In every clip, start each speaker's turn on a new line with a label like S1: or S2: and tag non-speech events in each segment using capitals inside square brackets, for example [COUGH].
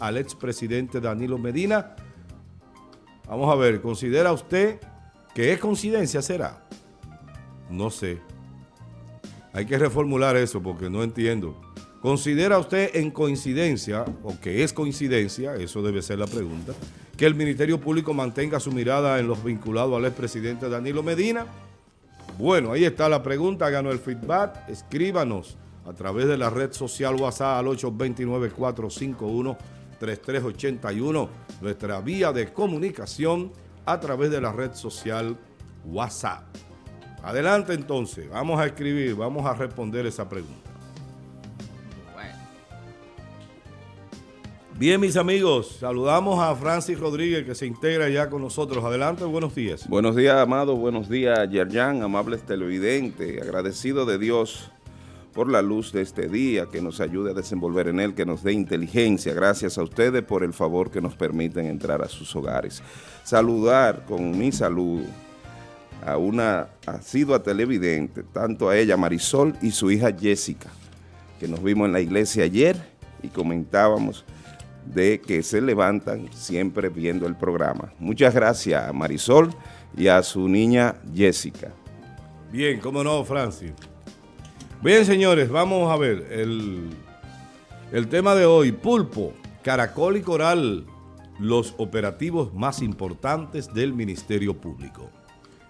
S1: al expresidente Danilo Medina. Vamos a ver, ¿considera usted que es coincidencia será? No sé. Hay que reformular eso porque no entiendo. ¿Considera usted en coincidencia, o que es coincidencia, eso debe ser la pregunta, que el Ministerio Público mantenga su mirada en los vinculados al expresidente Danilo Medina? Bueno, ahí está la pregunta, ganó el feedback, escríbanos a través de la red social WhatsApp al 829-451-3381, nuestra vía de comunicación a través de la red social WhatsApp. Adelante entonces, vamos a escribir, vamos a responder esa pregunta. Bien, mis amigos, saludamos a Francis Rodríguez que se integra ya con nosotros. Adelante, buenos días.
S2: Buenos días, Amado. Buenos días, Yerjan, amables televidentes. Agradecido de Dios por la luz de este día, que nos ayude a desenvolver en él, que nos dé inteligencia. Gracias a ustedes por el favor que nos permiten entrar a sus hogares. Saludar con mi saludo a una asidua televidente, tanto a ella, Marisol, y su hija Jessica, que nos vimos en la iglesia ayer y comentábamos de que se levantan siempre viendo el programa. Muchas gracias a Marisol y a su niña Jessica.
S1: Bien, cómo no, Francis. Bien, señores, vamos a ver el, tema de hoy. Pulpo, Caracol y Coral, los operativos más importantes del Ministerio Público.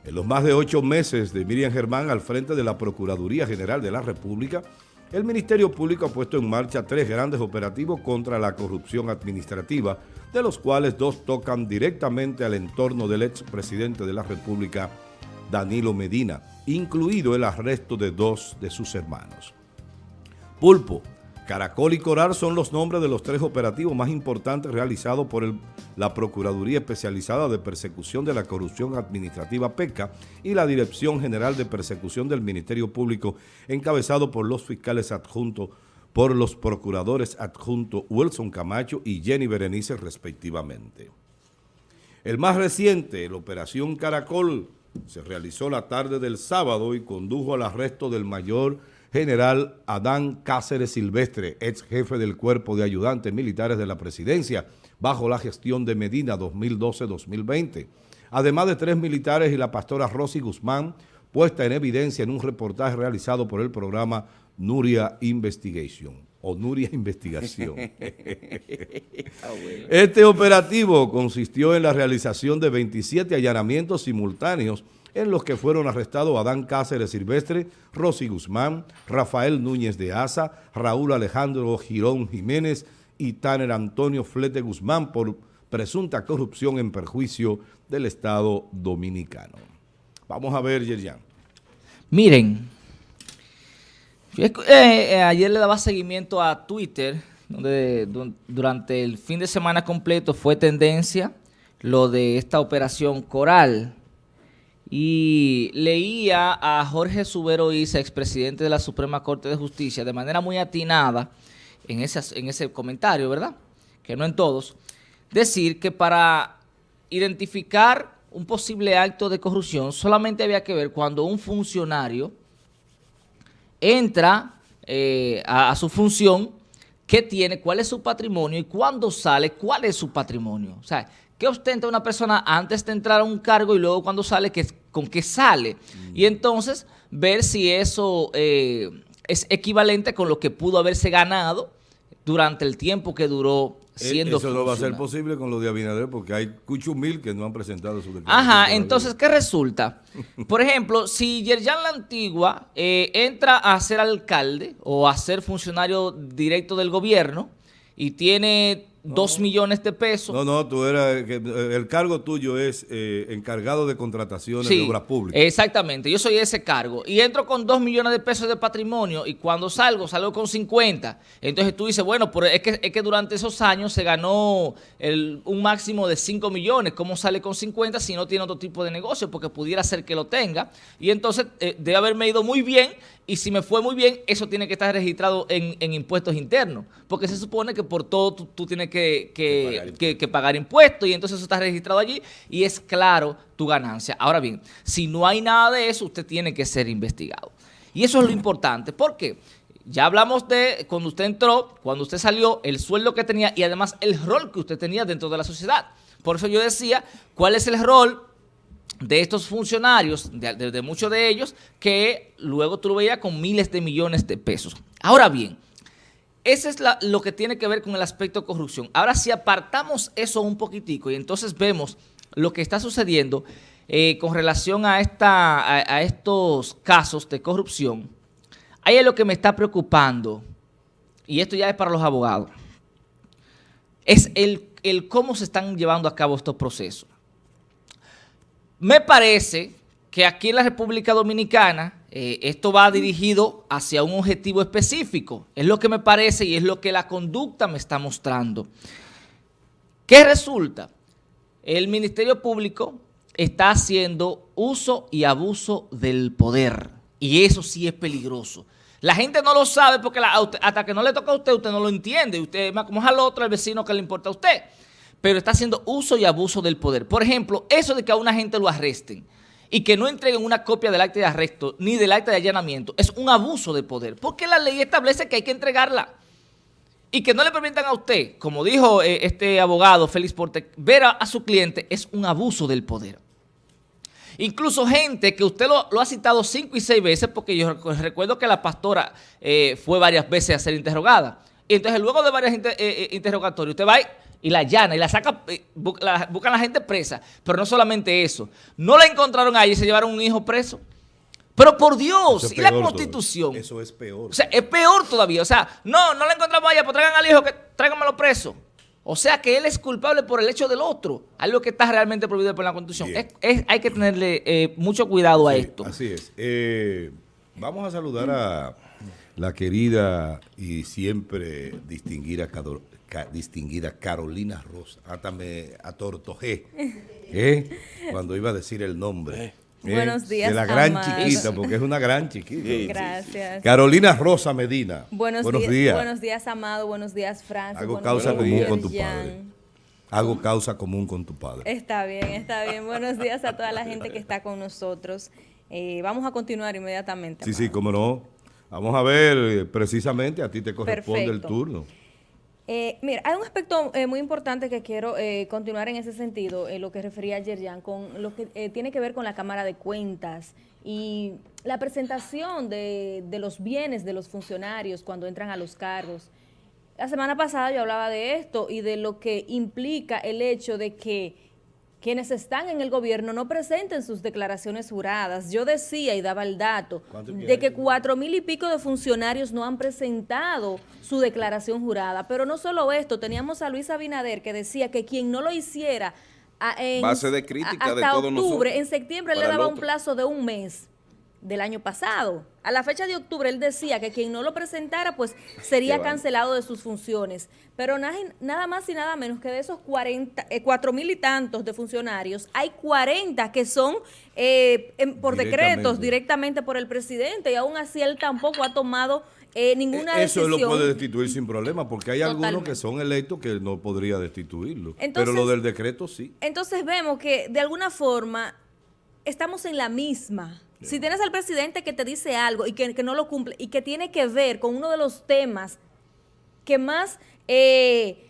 S1: En los más de ocho meses de Miriam Germán al frente de la Procuraduría General de la República, el Ministerio Público ha puesto en marcha tres grandes operativos contra la corrupción administrativa, de los cuales dos tocan directamente al entorno del expresidente de la República, Danilo Medina, incluido el arresto de dos de sus hermanos. Pulpo, Caracol y Coral son los nombres de los tres operativos más importantes realizados por la Procuraduría Especializada de Persecución de la Corrupción Administrativa PECA y la Dirección General de Persecución del Ministerio Público, encabezado por los fiscales adjuntos, por los procuradores adjuntos Wilson Camacho y Jenny Berenice respectivamente. El más reciente, la Operación Caracol, se realizó la tarde del sábado y condujo al arresto del mayor general Adán Cáceres Silvestre, ex jefe del Cuerpo de Ayudantes Militares de la Presidencia, bajo la gestión de Medina 2012-2020. Además de tres militares y la pastora Rosy Guzmán, puesta en evidencia en un reportaje realizado por el programa Nuria Investigation o Nuria [LAUGHS] Investigación. [LAUGHS] Ah, este operativo consistió en la realización de 27 allanamientos simultáneos en los que fueron arrestados Adán Cáceres Silvestre, Rosy Guzmán, Rafael Núñez de Asa, Raúl Alejandro Girón Jiménez y Tanner Antonio Flete Guzmán por presunta corrupción en perjuicio del Estado Dominicano. Vamos a ver, Yerjan.
S3: Miren, eh, eh, ayer le daba seguimiento a Twitter, donde durante el fin de semana completo fue tendencia lo de esta operación Coral, y leía a Jorge Subero Isa, expresidente de la Suprema Corte de Justicia, de manera muy atinada en ese, en ese comentario, ¿verdad? Que no en todos, decir que para identificar un posible acto de corrupción solamente había que ver cuando un funcionario entra eh, a, su función, qué tiene, cuál es su patrimonio y cuando sale, cuál es su patrimonio. O sea, ¿Qué ostenta una persona antes de entrar a un cargo y luego cuando sale, con qué sale? Y entonces ver si eso eh, es equivalente con lo que pudo haberse ganado durante el tiempo que duró siendo
S1: Eso no va a ser posible con lo de Abinader porque hay cuchos mil que no han presentado su declaración.
S3: Ajá, entonces, ¿qué resulta? [LAUGHS] Por ejemplo, si Yerjan La Antigua eh, entra a ser alcalde o a ser funcionario directo del gobierno y tiene dos millones de pesos.
S1: No, no, tú eras, el cargo tuyo es eh, encargado de contrataciones de obras públicas.
S3: exactamente, yo soy ese cargo. Y entro con dos millones de pesos de patrimonio y cuando salgo, salgo con 50. Entonces tú dices, bueno, pero es que, es que durante esos años se ganó un máximo de 5 millones. ¿Cómo sale con 50 si no tiene otro tipo de negocio? Porque pudiera ser que lo tenga. Y entonces eh, debe haberme ido muy bien y si me fue muy bien, eso tiene que estar registrado en, impuestos internos. Porque se supone que por todo tú, tienes que, pagar impuestos y entonces eso está registrado allí y es claro tu ganancia. Ahora bien, si no hay nada de eso, usted tiene que ser investigado. Y eso es lo importante. ¿Por qué? Ya hablamos de cuando usted entró, cuando usted salió, el sueldo que tenía y además el rol que usted tenía dentro de la sociedad. Por eso yo decía, ¿cuál es el rol de estos funcionarios, de, muchos de ellos, que luego tú lo veías con miles de millones de pesos? Ahora bien, eso es lo que tiene que ver con el aspecto de corrupción. Ahora, si apartamos eso un poquitico y entonces vemos lo que está sucediendo eh, con relación a, esta, a estos casos de corrupción, Ahí es lo que me está preocupando, y esto ya es para los abogados, es el, cómo se están llevando a cabo estos procesos. Me parece que aquí en la República Dominicana eh, esto va dirigido hacia un objetivo específico. Es lo que me parece y es lo que la conducta me está mostrando. ¿Qué resulta? El Ministerio Público está haciendo uso y abuso del poder. Y eso sí es peligroso. La gente no lo sabe porque hasta que no le toca a usted, usted no lo entiende. Usted como es al otro, al vecino que le importa a usted. Pero está haciendo uso y abuso del poder. Por ejemplo, eso de que a una gente lo arresten y que no entreguen una copia del acta de arresto ni del acta de allanamiento es un abuso de poder. Porque la ley establece que hay que entregarla. Y que no le permitan a usted, como dijo eh, este abogado Félix Porte, ver a su cliente es un abuso del poder. Incluso gente que usted lo, ha citado cinco y seis veces, porque yo recuerdo que la pastora eh, fue varias veces a ser interrogada. Y entonces luego de varias eh, eh, interrogatorios, usted va y, la llana y la saca, buscan a la gente presa. Pero no solamente eso. No la encontraron ahí y se llevaron un hijo preso. Pero por Dios, ¿y la constitución?
S1: Eso es peor.
S3: O sea, es peor todavía. O sea, no, no la encontramos allá, pues traigan al hijo, que tráiganmelo preso. O sea que él es culpable por el hecho del otro, algo que está realmente prohibido por la Constitución. hay que tenerle eh, mucho cuidado a esto.
S1: Así es. Eh, vamos a saludar a la querida y siempre distinguida, distinguida Carolina Rosa. Hasta me atortojé [LAUGHS] ¿eh? cuando iba a decir el nombre.
S4: Buenos eh, días,
S1: De la gran chiquita, porque es una gran chiquita.
S4: Gracias.
S1: Carolina Rosa Medina.
S4: Buenos, días, Buenos días, Amado. Buenos días, Francis.
S1: Hago causa común con tu padre. Hago causa común con tu padre.
S4: Está bien, está bien. Buenos días a toda la gente que está con nosotros. Eh, vamos a continuar inmediatamente.
S1: Sí, sí, cómo no. Vamos a ver, eh, precisamente a ti te corresponde el turno.
S4: Eh, mira, hay un aspecto eh, muy importante que quiero eh, continuar en ese sentido, lo que refería ayer Jan, con lo que tiene que ver con la Cámara de Cuentas y la presentación de, los bienes de los funcionarios cuando entran a los cargos. La semana pasada yo hablaba de esto y de lo que implica el hecho de que quienes están en el gobierno no presenten sus declaraciones juradas. Yo decía y daba el dato de que cuatro mil y pico de funcionarios no han presentado su declaración jurada. Pero no solo esto, teníamos a Luis Abinader que decía que quien no lo hiciera en,
S2: Base de crítica
S4: hasta octubre, en septiembre le daba un plazo de un mes del año pasado. A la fecha de octubre él decía que quien no lo presentara pues [LAUGHS] sería cancelado de sus funciones. Pero nada, más y nada menos que de esos 40, eh, cuatro mil y tantos de funcionarios, hay 40 que son eh, por decretos directamente por el presidente y aún así él tampoco ha tomado eh, ninguna decisión.
S1: Eso lo puede destituir sin problema, porque hay algunos que son electos que no podría destituirlo. pero lo del decreto sí.
S4: Entonces vemos que de alguna forma estamos en la misma si tienes al presidente que te dice algo y que, no lo cumple y que tiene que ver con uno de los temas que más eh,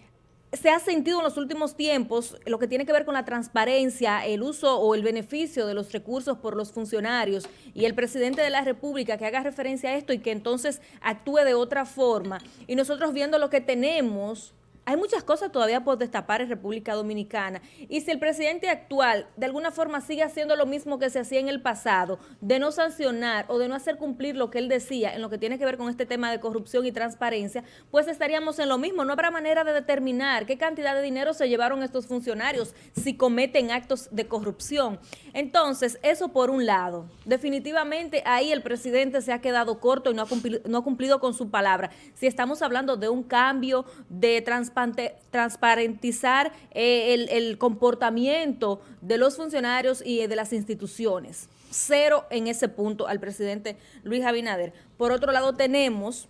S4: se ha sentido en los últimos tiempos, lo que tiene que ver con la transparencia, el uso o el beneficio de los recursos por los funcionarios y el presidente de la República que haga referencia a esto y que entonces actúe de otra forma. Y nosotros viendo lo que tenemos hay muchas cosas todavía por destapar en República Dominicana. Y si el presidente actual de alguna forma sigue haciendo lo mismo que se hacía en el pasado, de no sancionar o de no hacer cumplir lo que él decía en lo que tiene que ver con este tema de corrupción y transparencia, pues estaríamos en lo mismo. No habrá manera de determinar qué cantidad de dinero se llevaron estos funcionarios si cometen actos de corrupción. Entonces, eso por un lado. Definitivamente ahí el presidente se ha quedado corto y no ha cumplido, con su palabra. Si estamos hablando de un cambio de transparencia, transparentizar eh, el, comportamiento de los funcionarios y de las instituciones. Cero en ese punto al presidente Luis Abinader. Por otro lado, tenemos,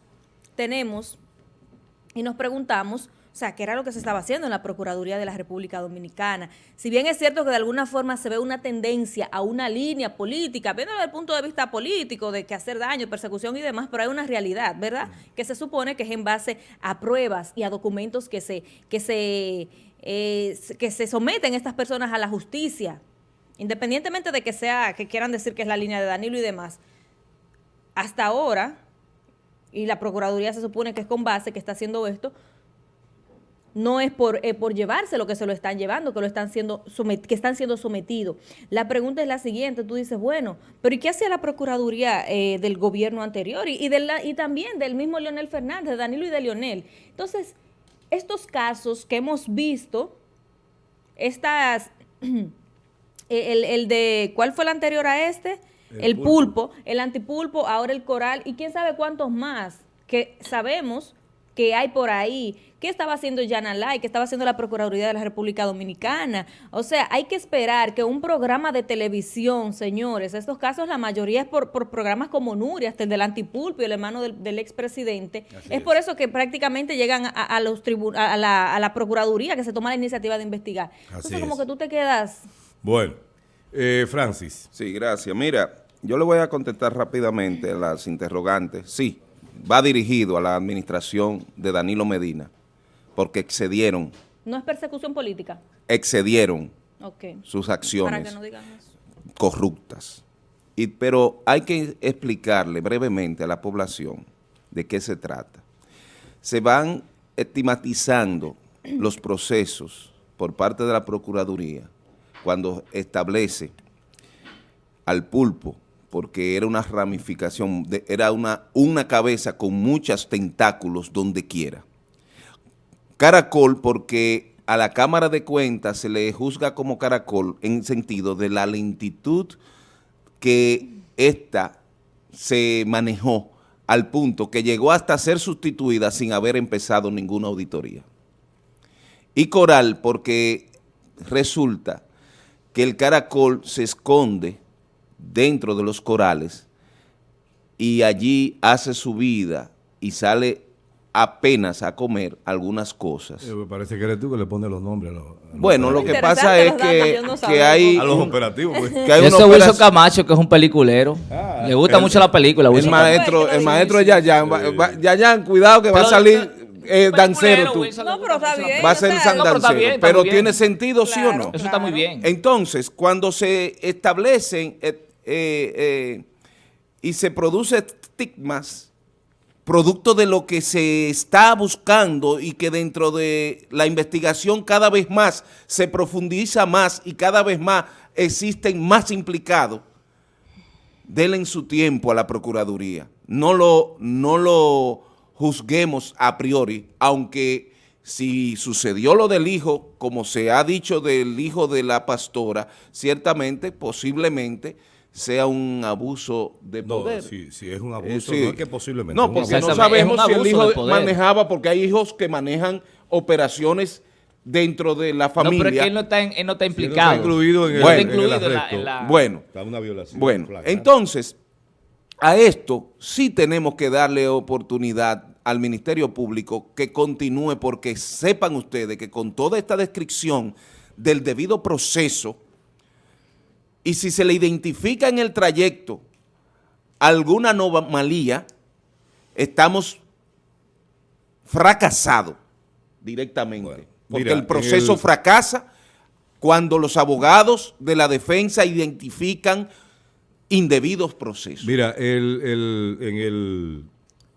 S4: tenemos y nos preguntamos sea, que era lo que se estaba haciendo en la Procuraduría de la República Dominicana. Si bien es cierto que de alguna forma se ve una tendencia a una línea política, viendo desde el punto de vista político, de que hacer daño, persecución y demás, pero hay una realidad, ¿verdad? Que se supone que es en base a pruebas y a documentos que se, que se, eh, que se someten estas personas a la justicia, independientemente de que sea, que quieran decir que es la línea de Danilo y demás. Hasta ahora, y la Procuraduría se supone que es con base que está haciendo esto, no es por, eh, por llevarse lo que se lo están llevando, que, lo están siendo que están siendo sometidos. La pregunta es la siguiente, tú dices, bueno, pero ¿y qué hacía la Procuraduría eh, del gobierno anterior? Y, y, de la, y también del mismo Leonel Fernández, de Danilo y de Leonel. Entonces, estos casos que hemos visto, estas, [CLEARS THROAT] el, el de, ¿cuál fue el anterior a este? El, el pulpo. pulpo, el antipulpo, ahora el coral y quién sabe cuántos más que sabemos que hay por ahí. ¿Qué estaba haciendo Yanalay? ¿Qué estaba haciendo la Procuraduría de la República Dominicana? O sea, hay que esperar que un programa de televisión, señores, estos casos la mayoría es por, programas como Nuria, hasta el del antipulpo y el hermano del, expresidente. Es, por eso que prácticamente llegan a, los a, la, a la Procuraduría que se toma la iniciativa de investigar. Entonces, como que tú te quedas...
S1: Bueno, eh, Francis.
S2: Sí, gracias. Mira, yo le voy a contestar rápidamente las interrogantes. Sí, va dirigido a la administración de Danilo Medina, porque excedieron.
S4: ¿No es persecución política?
S2: Excedieron sus acciones corruptas. Y, pero hay que explicarle brevemente a la población de qué se trata. Se van estigmatizando [CLEARS THROAT] los procesos por parte de la Procuraduría cuando establece al pulpo porque era una ramificación, era una, una cabeza con muchos tentáculos donde quiera. Caracol porque a la Cámara de Cuentas se le juzga como caracol en sentido de la lentitud que ésta se manejó al punto que llegó hasta ser sustituida sin haber empezado ninguna auditoría. Y Coral porque resulta que el caracol se esconde dentro de los corales y allí hace su vida y sale apenas a comer algunas cosas.
S1: me parece que eres tú que le pones los nombres a los...
S2: bueno, lo que pasa es que, que hay...
S1: A los operativos.
S3: Pues. Que hay Ese Wilson Camacho, que es un peliculero. Ah, le gusta mucho la película.
S2: El maestro, el maestro de Yayan. Yayan, cuidado que va a salir eh, dancero tú.
S4: No, pero está bien.
S2: Va a ser San dancero. Pero tiene sentido, ¿sí o no?
S3: Eso está muy bien.
S2: Entonces, cuando se establecen... Eh, eh, eh, y se produce estigmas producto de lo que se está buscando y que dentro de la investigación cada vez más se profundiza más y cada vez más existen más implicados, denle en su tiempo a la Procuraduría. No lo, no lo juzguemos a priori, aunque si sucedió lo del hijo, como se ha dicho del hijo de la pastora, ciertamente, posiblemente, sea un abuso de poder.
S1: No, si, es un abuso, no es que posiblemente.
S2: No, porque no sabemos si el hijo manejaba, porque hay hijos que manejan operaciones dentro de la familia. No, pero es
S3: que él no está, él no está implicado.
S1: está incluido en el,
S2: bueno,
S1: incluido
S2: en, la, Bueno, está una violación. Bueno, entonces, a esto sí tenemos que darle oportunidad al Ministerio Público que continúe, porque sepan ustedes que con toda esta descripción del debido proceso y si se le identifica en el trayecto alguna anomalía, estamos fracasados directamente. porque el proceso fracasa cuando los abogados de la defensa identifican indebidos procesos.
S1: Mira, el, en, el,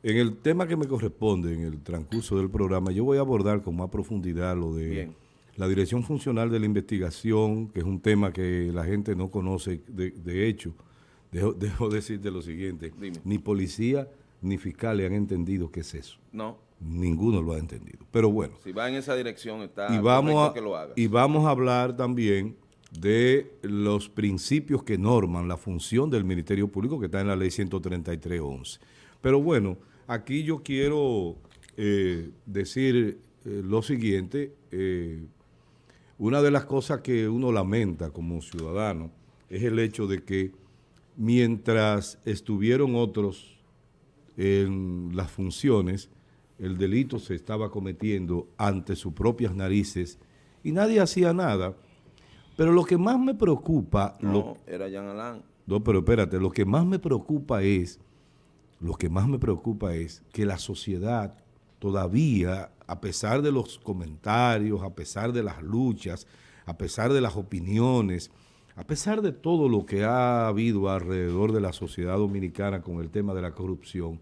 S1: en el tema que me corresponde, en el transcurso del programa, yo voy a abordar con más profundidad lo de la Dirección Funcional de la Investigación, que es un tema que la gente no conoce, de, hecho, dejo, [LAUGHS] dejo, decirte lo siguiente, ni policía ni fiscales han entendido qué es eso.
S2: No.
S1: Ninguno lo ha entendido. Pero bueno.
S2: Si va en esa dirección está
S1: y vamos a, que lo haga. Y vamos a hablar también de los principios que norman la función del Ministerio Público que está en la ley 133.11. Pero bueno, aquí yo quiero eh, decir eh, lo siguiente, eh, una de las cosas que uno lamenta como ciudadano es el hecho de que mientras estuvieron otros en las funciones, el delito se estaba cometiendo ante sus propias narices y nadie hacía nada. Pero lo que más me preocupa...
S2: No,
S1: lo-
S2: era Jean Alain.
S1: no, pero espérate, lo que más me preocupa es, lo que más me preocupa es que la sociedad todavía, a pesar de los comentarios, a pesar de las luchas, a pesar de las opiniones, a pesar de todo lo que ha habido alrededor de la sociedad dominicana con el tema de la corrupción,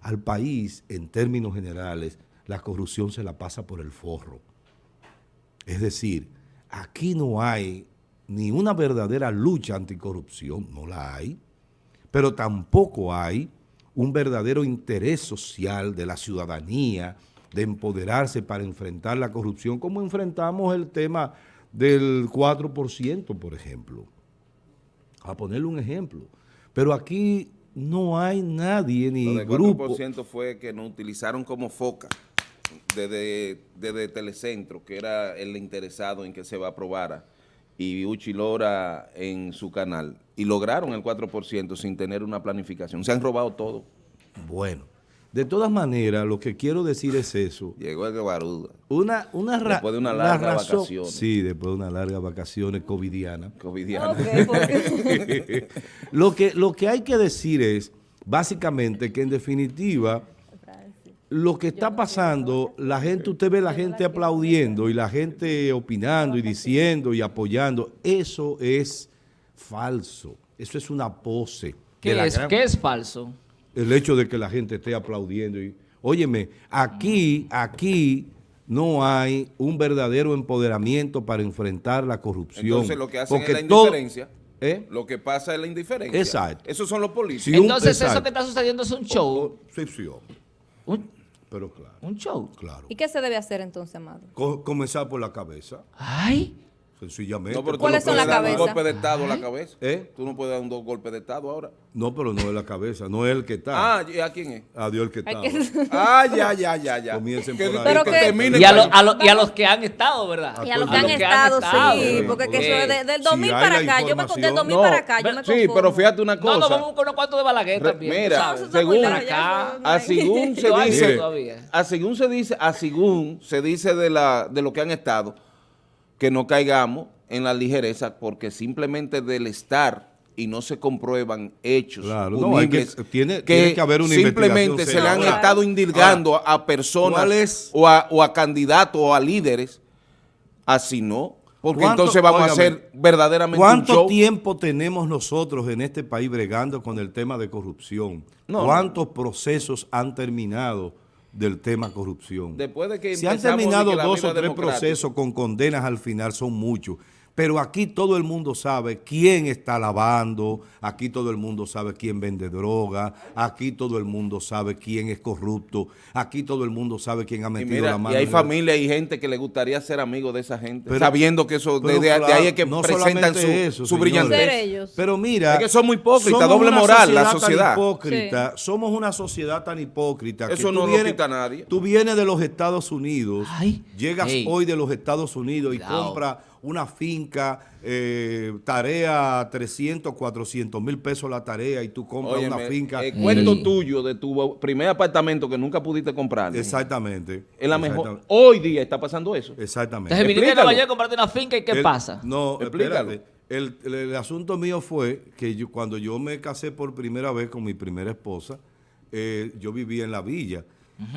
S1: al país, en términos generales, la corrupción se la pasa por el forro. Es decir, aquí no hay ni una verdadera lucha anticorrupción, no la hay, pero tampoco hay un verdadero interés social de la ciudadanía de empoderarse para enfrentar la corrupción, como enfrentamos el tema del 4%, por ejemplo. A ponerle un ejemplo. Pero aquí no hay nadie ni
S2: Lo del
S1: grupo.
S2: 4% fue que nos utilizaron como foca desde, desde Telecentro, que era el interesado en que se aprobara, y Uchi Lora en su canal. Y lograron el 4% sin tener una planificación. Se han robado todo.
S1: Bueno, de todas maneras, lo que quiero decir es eso. [LAUGHS]
S2: Llegó el Guaruda.
S1: Una, una ra-
S2: Después de una
S1: la
S2: larga
S1: razón-
S2: vacaciones.
S1: Sí, después de una larga vacaciones covidiana.
S4: Porque- [LAUGHS] [LAUGHS]
S1: lo, que, lo que hay que decir es, básicamente, que en definitiva, lo que está pasando, la gente, usted ve la gente aplaudiendo y la gente opinando y diciendo y apoyando, eso es falso, eso es una pose.
S3: ¿Qué
S1: la
S3: es,
S1: gran-
S3: ¿Qué es falso?
S1: El hecho de que la gente esté aplaudiendo. Y, óyeme, aquí, aquí no hay un verdadero empoderamiento para enfrentar la corrupción.
S2: Entonces lo que hacen
S1: Porque
S2: es la indiferencia.
S1: ¿Eh?
S2: Lo que pasa es la indiferencia.
S1: Exacto.
S2: Esos son los políticos.
S3: Entonces eso que está sucediendo es un show.
S1: Oh, sí, sí, hombre.
S3: Un,
S1: pero claro,
S3: un show.
S1: claro.
S4: ¿Y qué se debe hacer entonces, Amado?
S1: Co- comenzar por la cabeza,
S3: Ay,
S1: sencillamente.
S2: No, pero tú
S4: ¿Cuáles
S2: no
S4: son
S2: puedes
S4: las
S2: dar un
S4: cabezas?
S2: golpe de Estado a la cabeza.
S1: ¿Eh?
S2: Tú no puedes dar un golpe de Estado ahora.
S1: No, pero no es la cabeza, no es el que está.
S2: Ah, ¿y ¿a quién es?
S1: Adiós el que está.
S4: que-
S2: Ah, [LAUGHS] ya, ya, ya, ya.
S1: Comiencen por ahí.
S4: Pero
S2: que
S4: que-
S3: y a, lo- a lo- y a los que han estado, ¿verdad?
S4: Y a los
S1: A
S4: que han
S1: los
S4: estado, sí,
S1: sí,
S4: porque que eso es de- del
S1: si
S4: 2000
S1: hay
S4: para acá, yo me del
S1: información-
S4: 2000
S2: No,
S4: para acá, yo me
S2: sí,
S4: conformo.
S2: pero fíjate una
S3: No,
S2: cosa.
S3: no, vamos con unos cuantos de Balaguer
S2: Re-
S3: también.
S2: mira, según,
S3: acá,
S4: no-
S2: a se dice, a según se dice, a según se dice de la de lo que han estado, que no caigamos en la ligereza porque simplemente del estar y no se comprueban hechos
S1: Claro, no, hay que- tiene- tiene que haber una
S2: simplemente se le han.
S1: Ahora,
S2: estado indilgando a personas o, a, o a candidatos o a líderes, así no, porque
S1: ¿Cuánto-
S2: entonces vamos a hacer verdaderamente un
S1: ¿Cuánto
S2: show.
S1: tiempo tenemos nosotros en este país bregando con el tema de corrupción?
S2: No,
S1: ¿Cuántos procesos han terminado del tema corrupción?
S2: Después de que
S1: Se han terminado dos o tres procesos con condenas al final, son muchos. Pero aquí todo el mundo sabe quién está lavando, aquí todo el mundo sabe quién vende droga, aquí todo el mundo sabe quién es corrupto, aquí todo el mundo sabe quién ha
S2: Y,
S1: metido
S2: mira,
S1: la mano.
S2: y hay familia y gente que le gustaría ser amigo de esa gente,
S1: Pero-
S2: sabiendo que eso, de,
S1: Pero
S2: de- de
S1: claro,
S2: ahí es que
S1: no
S2: presentan su,
S1: eso,
S2: su brillantez.
S1: Pero mira,
S2: Es que son muy hipócritas,
S1: somos
S2: doble moral, la sociedad.
S1: hipócrita, Somos una sociedad tan hipócrita. que
S2: Eso
S1: tú
S2: no lo
S1: vienes-
S2: quita nadie.
S1: Tú vienes de los Estados Unidos,
S3: Ay.
S1: llegas hoy de los Estados Unidos y compras una finca, eh, tarea 300, 400 mil pesos la tarea y tú compras
S2: Óyeme,
S1: una finca.
S2: el cuento
S3: Ey.
S2: tuyo de tu primer apartamento que nunca pudiste comprar.
S1: Exactamente.
S2: Es la mejor.
S1: Exactamente.
S2: Hoy día está pasando eso.
S1: Exactamente.
S3: Entonces viniste a. Nueva a comprarte una finca y ¿qué
S1: El-
S3: pasa?
S1: No,
S2: Explícalo.
S1: espérate. El, el- el asunto mío fue que yo, cuando yo me casé por primera vez con mi primera esposa, eh, yo vivía en la villa.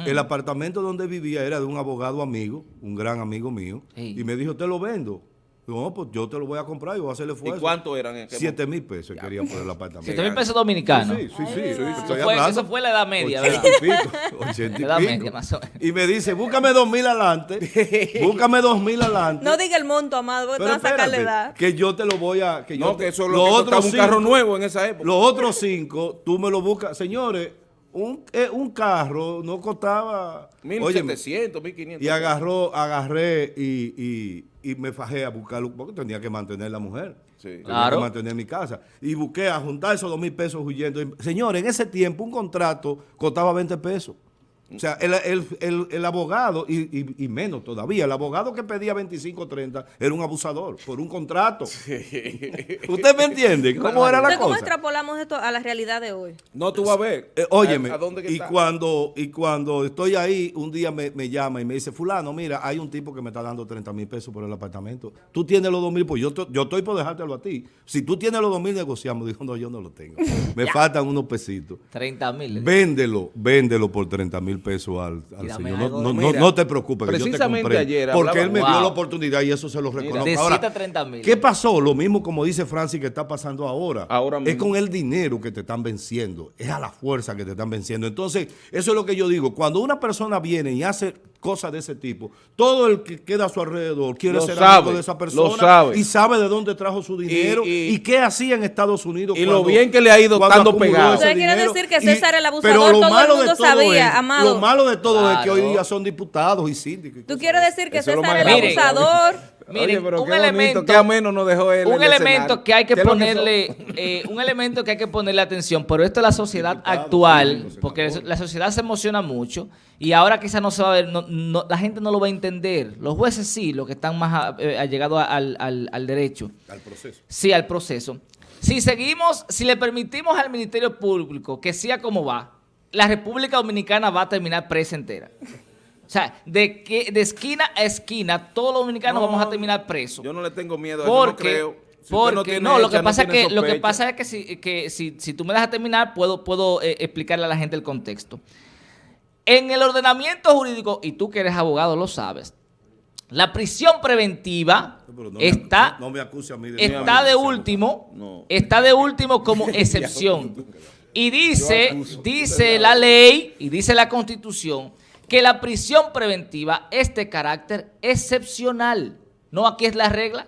S1: El apartamento donde vivía era de un abogado amigo, un gran amigo mío, y me dijo, te lo vendo. Digo, no, pues yo te lo voy a comprar y voy a hacer el
S2: ¿Y
S1: esfuerzo.
S2: cuánto eran en aquel
S1: Siete mil pesos quería por el apartamento.
S3: Siete mil pesos dominicanos.
S1: Sí, sí, sí. sí,
S3: Eso fue,
S1: hablando.
S3: eso fue la edad media,
S1: Ochenta
S3: ¿verdad?
S1: y pico, ochenta y [LAUGHS]
S3: La edad
S1: pico.
S3: media, más o menos.
S1: Y me dice, búscame dos mil adelante, [LAUGHS] búscame dos mil adelante.
S4: No diga el monto, Amado, porque te
S1: Pero
S4: van a sacar la edad.
S1: que yo te lo voy a... Que yo
S2: No,
S1: te-
S2: que eso es
S1: los
S2: lo que
S1: otros
S2: costaba un carro nuevo en esa época.
S1: Los otros cinco, tú me lo buscas. Señores, un, eh, un carro no costaba... óyeme,
S2: 1700, 1500.
S1: y agarró, agarré y, y, y me fajé a buscarlo, porque tenía que mantener la mujer.
S2: Sí.
S1: Tenía
S3: Claro.
S1: que mantener mi casa. Y busqué a juntar esos dos mil pesos huyendo. Y, Señores, en ese tiempo un contrato costaba 20 pesos. O sea, el, el- el- el abogado, y, y- y menos todavía, el abogado que pedía 25 30 era un abusador por un contrato. [LAUGHS] ¿Usted me entiende? ¿Cómo era la
S4: Entonces, ¿cómo
S1: cosa?
S4: extrapolamos esto a la realidad de hoy?
S2: No, tú vas a ver.
S1: Eh, óyeme,
S2: ¿A, a dónde que
S1: y,
S2: está?
S1: cuando, y cuando estoy ahí, un día me, me llama y me dice, fulano, mira, hay un tipo que me está dando 30 mil pesos por el apartamento. Tú tienes los 2 mil, pues yo, yo estoy por dejártelo a ti. Si tú tienes los 2 mil, negociamos. Dijo, no, yo no lo tengo. [LAUGHS] Me faltan unos pesitos.
S3: 30 mil.
S1: Véndelo, véndelo por 30 mil pesos al,
S3: Y
S1: señor. No,
S3: algo.
S1: no, no-
S2: Mira,
S1: no te preocupes, que yo te
S2: precisamente
S1: compré.
S2: ayer
S1: porque
S2: hablaba-
S1: él me dio la oportunidad y eso se lo reconozco. Ahora,
S3: siete a 30,000.
S1: ¿qué pasó? Lo mismo como dice Francis que está pasando ahora.
S2: Ahora
S1: es
S2: mismo.
S1: con el dinero que te están venciendo. Es a la fuerza que te están venciendo. Entonces, eso es lo que yo digo. Cuando una persona viene y hace cosas de ese tipo, todo el que queda a su alrededor quiere
S2: Lo
S1: ser
S2: sabe,
S1: amigo de esa
S2: lo
S1: persona
S2: sabe.
S1: y sabe de dónde trajo su dinero y,
S2: y-
S1: qué hacía en Estados Unidos.
S2: y lo bien que le ha ido
S1: acumuló
S2: pegado.
S4: Usted quiere decir que
S1: Y-
S4: César el abusador,
S1: pero lo
S4: todo el mundo
S1: todo
S4: sabía,
S1: es-
S4: Amado.
S1: Lo malo de todo es que hoy día son diputados y síndicos.
S4: ¿Tú quieres decir que
S2: es
S4: César
S2: más
S4: el abusador?
S2: Oye, pero
S3: un
S2: qué bonito,
S3: elemento,
S2: qué ameno nos dejó él
S3: un
S2: el
S3: elemento que hay que
S2: ¿Qué es
S3: ponerle, eh, un elemento que hay que ponerle atención, pero esto es la sociedad actual, porque la sociedad se emociona mucho y ahora quizás no se va a ver, no- no- la gente no lo va a entender. Los jueces sí, los que están más eh, allegados al, al- al derecho,
S1: Al proceso.
S3: sí, al proceso. Si seguimos, si le permitimos al Ministerio Público que siga como va, la República Dominicana va a terminar presa entera. O sea, de, que, de esquina a esquina, todos los dominicanos
S2: No,
S3: vamos a terminar presos.
S2: Yo no le tengo miedo, a eso, no
S3: Porque,
S2: creo. Si
S3: porque no, lo
S2: hecha,
S3: que pasa es
S2: tiene
S3: que lo que pasa es que si, que si, si tú me dejas terminar puedo puedo eh, explicarle a la gente el contexto. En el ordenamiento jurídico y tú que eres abogado lo sabes. La prisión preventiva
S1: No, no me-
S3: está
S1: no- no me acuse a mí de
S3: está
S1: nada.
S3: de último,
S2: No.
S3: está de último como [LAUGHS] excepción. Y dice, dice la ley y dice la constitución que la prisión preventiva es de carácter excepcional. No aquí es la regla.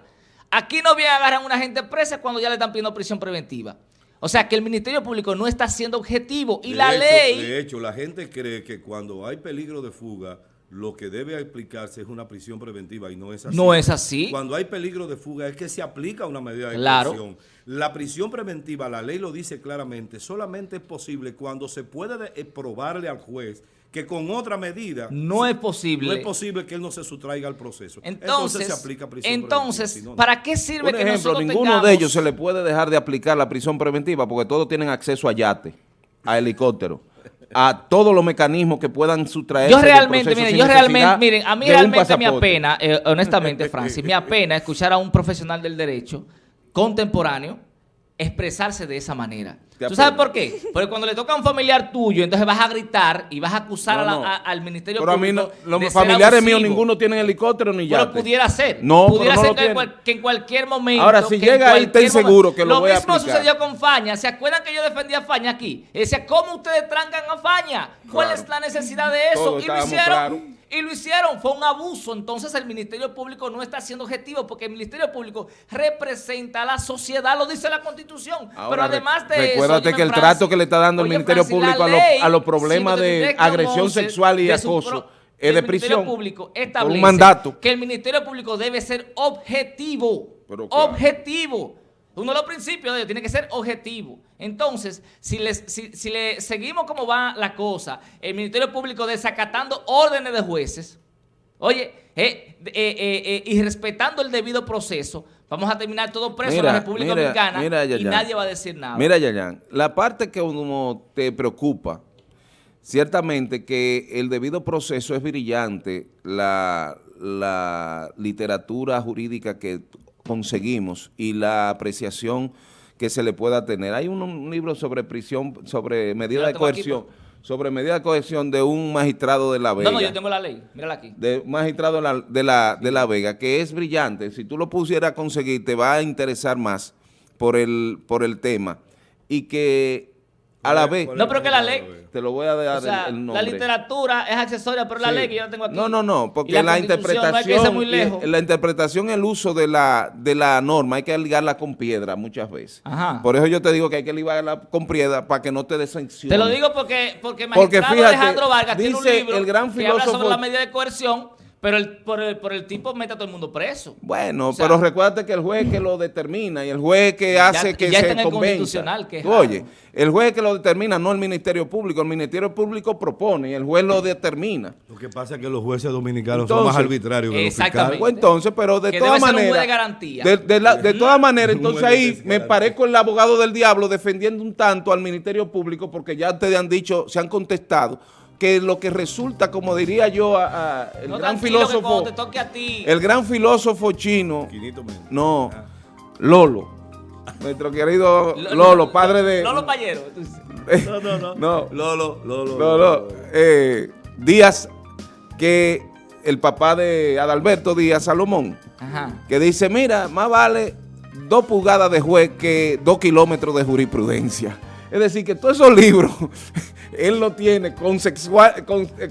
S3: Aquí no viene a agarrar a una gente presa cuando ya le están pidiendo prisión preventiva. O sea que el Ministerio Público no está siendo objetivo y
S1: De
S3: la
S1: hecho-
S3: ley...
S1: De hecho, la gente cree que cuando hay peligro de fuga, lo que debe aplicarse es una prisión preventiva y no es así.
S3: No es así.
S1: Cuando hay peligro de fuga es que se aplica una medida de
S3: Claro.
S1: La prisión preventiva, la ley lo dice claramente, solamente es posible cuando se puede de- eh, probarle al juez que con otra medida
S3: No es posible.
S1: no es posible que él no se sustraiga al proceso.
S3: Entonces,
S1: se aplica prisión
S3: entonces
S1: preventiva, no.
S3: ¿para qué sirve
S2: Por
S3: que
S2: ejemplo,
S3: nosotros
S2: ninguno
S3: tengamos-
S2: de ellos se le puede dejar de aplicar la prisión preventiva porque todos tienen acceso a yate, a helicóptero, a todos los mecanismos que puedan sustraerse
S3: Yo realmente,
S2: proceso
S3: miren, yo realmente, miren, a mí realmente me apena, eh, honestamente, [LAUGHS] Francis, me apena escuchar a un profesional del derecho contemporáneo expresarse de esa manera. ¿Tú sabes por qué? Porque cuando le toca a un familiar tuyo, entonces vas a gritar y vas a acusar
S2: No,
S3: a la-
S2: no.
S3: a- al Ministerio
S2: Pero a mí
S3: Público
S2: no, los familiares míos ninguno tienen helicóptero ni yate.
S3: Pero pudiera ser.
S2: No,
S3: pudiera
S2: pero
S3: ser
S2: lo
S3: que, en
S2: tiene.
S3: cual- que en cualquier momento.
S2: Ahora, si llega ahí, ten seguro que lo voy a
S3: mismo sucedió con Faña. ¿Se acuerdan que yo defendía a Faña aquí? Decía, ¿cómo ustedes trancan a Faña? ¿Cuál
S2: Claro.
S3: es la necesidad de eso?
S2: Todos
S3: y lo hicieron. Y lo hicieron. Fue un abuso. Entonces el Ministerio Público no está siendo objetivo porque el Ministerio Público representa a la sociedad, lo dice la Constitución.
S2: Ahora,
S3: Pero además de
S2: re-
S3: eso.
S2: recuérdate
S3: óyeme,
S2: que el
S3: Francis,
S2: trato que le está dando el Ministerio
S3: Francis,
S2: Público a los- a los problemas de
S3: 53-11
S2: agresión sexual y
S3: de
S2: acoso es de prisión
S3: Público
S2: por un
S3: establece
S2: mandato.
S3: que el Ministerio Público debe ser objetivo.
S2: Pero claro.
S3: Objetivo. Uno de los principios de ello tiene que ser objetivo. Entonces, si, les, si, si le seguimos como va la cosa, el Ministerio Público desacatando órdenes de jueces, oye, eh, eh, eh, eh, y respetando el debido proceso, vamos a terminar todo preso en la República
S2: mira,
S3: Dominicana
S2: mira,
S3: y nadie va a decir nada.
S2: Mira, Yayan, la parte que uno te preocupa, ciertamente que el debido proceso es brillante, la, la literatura jurídica que conseguimos y la apreciación que se le pueda tener. Hay un, un libro sobre prisión, sobre medida de
S3: aquí,
S2: coerción, sobre medida de coerción de un magistrado de La Vega
S3: no, no, yo tengo la ley. Mírala aquí.
S2: de un magistrado de la, de, la, de La Vega, que es brillante. Si tú lo pusieras a conseguir, te va a interesar más por el, por el tema. Y que a la vez,
S3: No, pero que la ley-
S2: te lo voy a dar
S3: O sea,
S2: el, el
S3: la
S2: nombre.
S3: literatura es accesoria, pero la
S2: Sí.
S3: ley que yo la tengo aquí.
S2: No, no, no, porque
S3: la
S2: la,
S3: Constitución, no hay que irse
S2: interpretación,
S3: muy lejos.
S2: y la interpretación, el uso de la, de la norma, hay que ligarla con piedra muchas veces.
S3: Ajá.
S2: Por eso yo te digo que hay que ligarla con piedra para que no te desancione.
S3: Te lo digo porque, porque el
S2: Porque
S3: magistrado
S2: fíjate,
S3: Alejandro Vargas tiene un
S2: dice
S3: libro
S2: el gran
S3: que habla sobre
S2: filósofo-
S3: la medida de coerción Pero el, por, el, por el tipo mete a todo el mundo preso.
S2: Bueno,
S3: O sea,
S2: pero recuérdate que el juez que lo determina y el juez que hace
S3: ya
S2: que
S3: está
S2: se
S3: en el
S2: convenza.
S3: constitucional, que es
S2: Tú Oye, el juez que lo determina, no el Ministerio Público. El Ministerio Público propone y el juez lo determina.
S1: Lo que pasa es que los jueces dominicanos son más arbitrarios que los
S3: exactamente.
S1: fiscales.
S2: Pues entonces, pero de todas maneras.
S3: de garantía.
S2: De, de la- de todas maneras, entonces ahí me parezco el abogado del diablo defendiendo un tanto al Ministerio Público porque ya ustedes han dicho, se han contestado que lo que resulta, como diría yo, a- a- el
S3: No,
S2: gran filósofo,
S3: te toque a ti.
S2: el gran filósofo chino, no,
S1: Ah.
S2: Lolo, nuestro querido
S3: Lo-
S2: Lolo, padre de...
S3: Lolo Payero. [LAUGHS]
S1: No, no, no.
S2: No.
S1: Lolo, Lolo.
S2: Lolo, eh, Díaz, que el papá de Adalberto Díaz Salomón,
S3: Ajá.
S2: que dice, mira, más vale dos pulgadas de juez que dos kilómetros de jurisprudencia. Es decir, que todos esos libros, [LAUGHS] él lo tiene consexua- con- eh,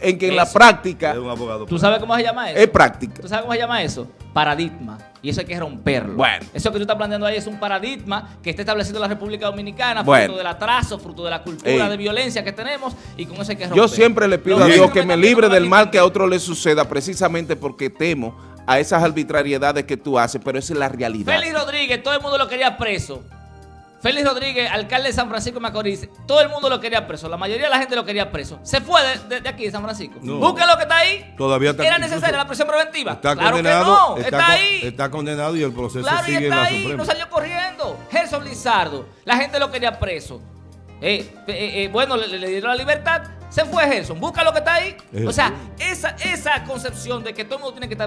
S2: en que en la práctica
S1: Es un abogado.
S3: ¿Tú sabes cómo se llama eso?
S2: es práctica.
S3: ¿Tú sabes cómo se llama eso? Paradigma. Y eso hay que romperlo.
S2: Bueno.
S3: Eso que tú estás planteando ahí es un paradigma que está establecido en la República Dominicana,
S2: Bueno.
S3: fruto del atraso, fruto de la cultura
S2: Ey.
S3: de violencia que tenemos y con eso hay que romper.
S2: Yo siempre le pido
S3: Lo
S2: a Dios que me libre del mal que a otro le suceda precisamente porque temo a esas arbitrariedades que tú haces, pero esa es la realidad.
S3: Félix Rodríguez, todo el mundo lo quería preso. Félix Rodríguez, alcalde de San Francisco de Macorís, todo el mundo lo quería preso. La mayoría de la gente lo quería preso. Se fue de, de- de aquí, de San Francisco.
S1: No.
S3: Busca lo que está ahí.
S1: Todavía está-
S3: ¿Era necesaria la prisión preventiva?
S1: Está
S3: claro
S1: condenado.
S3: que no.
S1: está,
S3: ahí.
S1: está condenado y el proceso
S3: Claro, y
S1: sigue en
S3: está
S1: la
S3: ahí,
S1: Suprema.
S3: no salió corriendo. Gerson Lizardo, la gente lo quería preso. Eh, eh, eh, bueno, le, le dieron la libertad, se fue Gerson, busca lo que está ahí.
S1: Es
S3: O sea, esa, esa concepción de que todo el mundo tiene que estar